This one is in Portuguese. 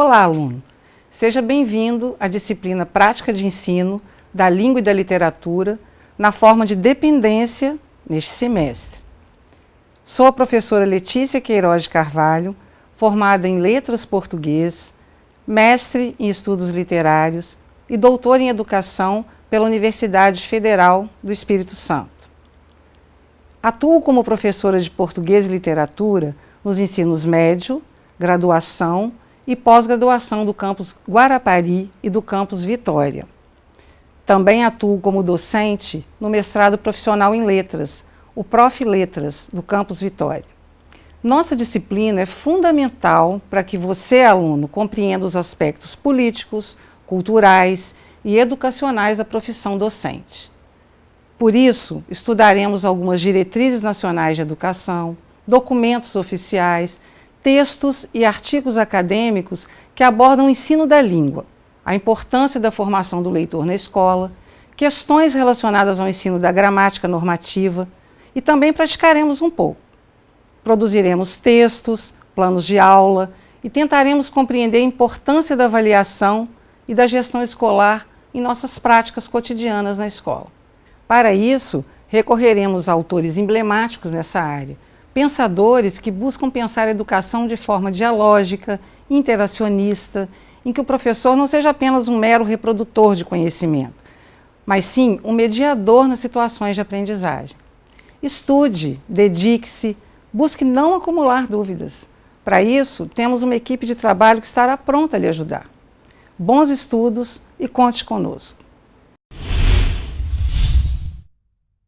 Olá, aluno! Seja bem-vindo à disciplina Prática de Ensino da Língua e da Literatura na forma de dependência neste semestre. Sou a professora Letícia Queiroz de Carvalho, formada em Letras Português, mestre em Estudos Literários e doutora em Educação pela Universidade Federal do Espírito Santo. Atuo como professora de Português e Literatura nos ensinos médio, graduação e pós-graduação do campus Guarapari e do campus Vitória. Também atuo como docente no mestrado profissional em letras, o Prof. Letras, do campus Vitória. Nossa disciplina é fundamental para que você, aluno, compreenda os aspectos políticos, culturais e educacionais da profissão docente. Por isso, estudaremos algumas diretrizes nacionais de educação, documentos oficiais, textos e artigos acadêmicos que abordam o ensino da língua, a importância da formação do leitor na escola, questões relacionadas ao ensino da gramática normativa e também praticaremos um pouco. Produziremos textos, planos de aula e tentaremos compreender a importância da avaliação e da gestão escolar em nossas práticas cotidianas na escola. Para isso, recorreremos a autores emblemáticos nessa área, pensadores que buscam pensar a educação de forma dialógica, interacionista, em que o professor não seja apenas um mero reprodutor de conhecimento, mas sim um mediador nas situações de aprendizagem. Estude, dedique-se, busque não acumular dúvidas. Para isso, temos uma equipe de trabalho que estará pronta a lhe ajudar. Bons estudos e conte conosco.